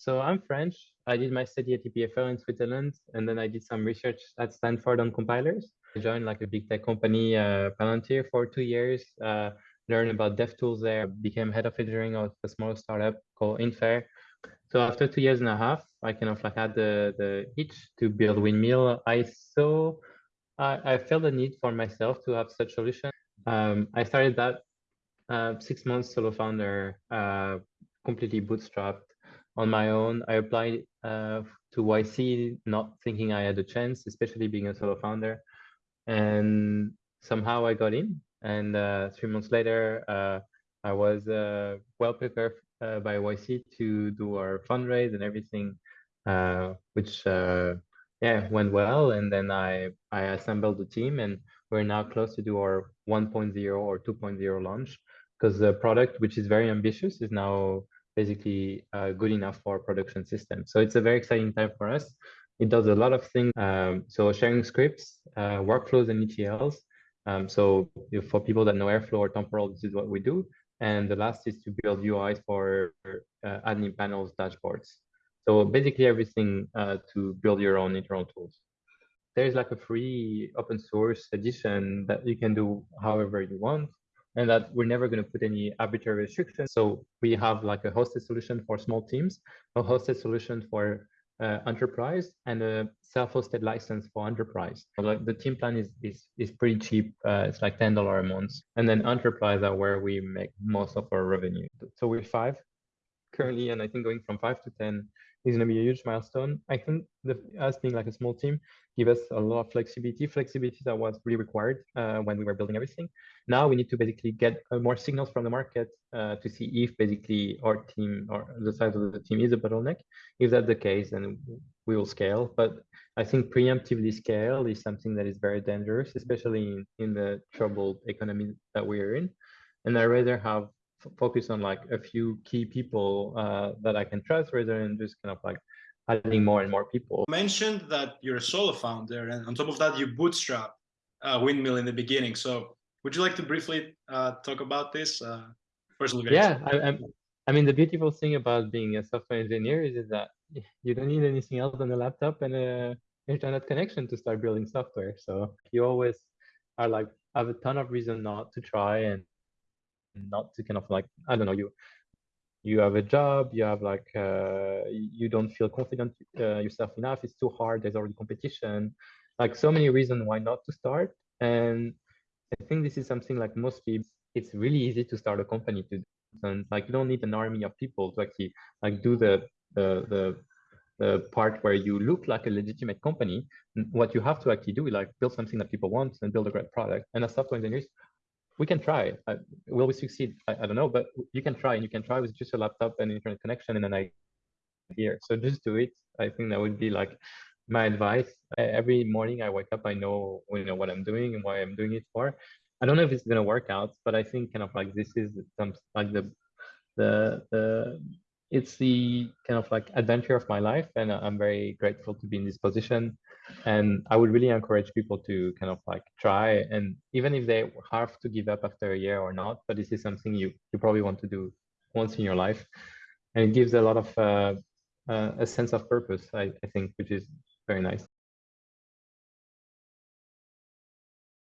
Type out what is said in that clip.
So I'm French. I did my study at EPFL in Switzerland, and then I did some research at Stanford on compilers. I joined like a big tech company, uh, Palantir, for two years. Uh, learned about DevTools there. Became head of engineering of a small startup called Infair. So after two years and a half, I kind of like had the the itch to build Windmill. I saw, I, I felt the need for myself to have such solution. Um, I started that uh, six months solo founder, uh, completely bootstrapped on my own. I applied uh, to YC, not thinking I had a chance, especially being a solo founder. And somehow I got in. And uh, three months later, uh, I was uh, well prepared uh, by YC to do our fundraise and everything, uh, which yeah went well. And then I I assembled the team, and we're now close to do our 1.0 or 2.0 launch because the product, which is very ambitious, is now basically uh, good enough for production system. So it's a very exciting time for us. It does a lot of things. Um, so sharing scripts, uh, workflows, and ETLs. Um, so for people that know Airflow or Temporal, this is what we do. And the last is to build UIs for uh, admin panels, dashboards. So basically everything uh, to build your own internal tools. There's like a free open source edition that you can do however you want and that we're never going to put any arbitrary restrictions. So we have like a hosted solution for small teams, a hosted solution for uh, enterprise, and a self-hosted license for enterprise. Like the team plan is is is pretty cheap. Uh, it's like ten dollar a month, and then enterprise are where we make most of our revenue. So we're five currently, and I think going from five to ten is going to be a huge milestone. I think the, us being like a small team give us a lot of flexibility, flexibility that was really required uh, when we were building everything. Now we need to basically get uh, more signals from the market uh, to see if basically our team or the size of the team is a bottleneck. If that's the case, then we will scale. But I think preemptively scale is something that is very dangerous, especially in, in the troubled economy that we are in. And I rather have focus on like a few key people uh, that I can trust rather than just kind of like adding more and more people. You mentioned that you're a solo founder and on top of that you bootstrap uh, Windmill in the beginning. So would you like to briefly uh, talk about this? Uh, personally, yeah, I, I, mean, the beautiful thing about being a software engineer is, is that you don't need anything else than a laptop and a internet connection to start building software. So you always are like, have a ton of reason not to try and not to kind of like i don't know you you have a job you have like uh, you don't feel confident uh, yourself enough it's too hard there's already competition. Like so many reasons why not to start and i think this is something like most people it's really easy to start a company to and like you don't need an army of people to actually like do the the the the part where you look like a legitimate company. What you have to actually do is like build something that people want and build a great product. And as software engineers we can try. Uh, will we succeed? I, I, don't know, but you can try, and you can try with just a laptop and internet connection and an idea. So just do it. I think that would be like my advice. Every morning I wake up, I know you know what I'm doing and why I'm doing it for. I don't know if it's gonna work out, but I think kind of like this is some like the the the it's the kind of like adventure of my life and i'm very grateful to be in this position. And i would really encourage people to kind of like try and even if they have to give up after a year or not but this is something you you probably want to do once in your life. And it gives a lot of uh, uh, a sense of purpose I, I think which is very nice